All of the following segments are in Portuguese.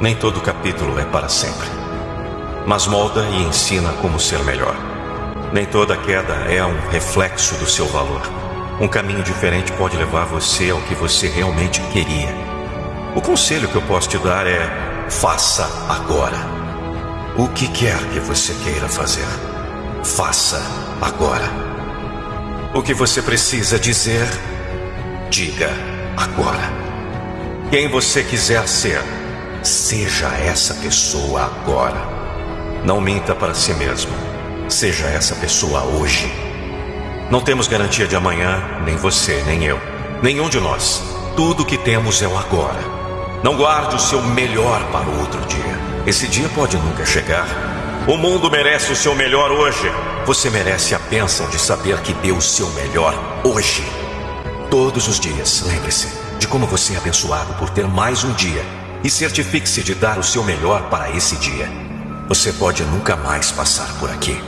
Nem todo capítulo é para sempre, mas molda e ensina como ser melhor. Nem toda queda é um reflexo do seu valor. Um caminho diferente pode levar você ao que você realmente queria. O conselho que eu posso te dar é: faça agora. O que quer que você queira fazer, faça agora. O que você precisa dizer, diga agora. Quem você quiser ser, seja essa pessoa agora. Não minta para si mesmo. Seja essa pessoa hoje. Não temos garantia de amanhã, nem você, nem eu, nenhum de nós. Tudo que temos é o agora. Não guarde o seu melhor para o outro dia. Esse dia pode nunca chegar. O mundo merece o seu melhor hoje. Você merece a bênção de saber que deu o seu melhor hoje. Todos os dias, lembre-se de como você é abençoado por ter mais um dia e certifique-se de dar o seu melhor para esse dia. Você pode nunca mais passar por aqui.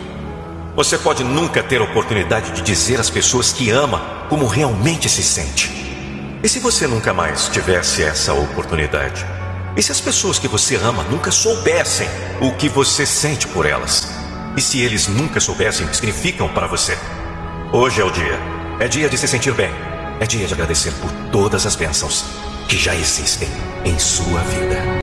Você pode nunca ter a oportunidade de dizer às pessoas que ama como realmente se sente. E se você nunca mais tivesse essa oportunidade? E se as pessoas que você ama nunca soubessem o que você sente por elas? E se eles nunca soubessem o que significam para você? Hoje é o dia. É dia de se sentir bem. É dia de agradecer por todas as bênçãos que já existem em sua vida.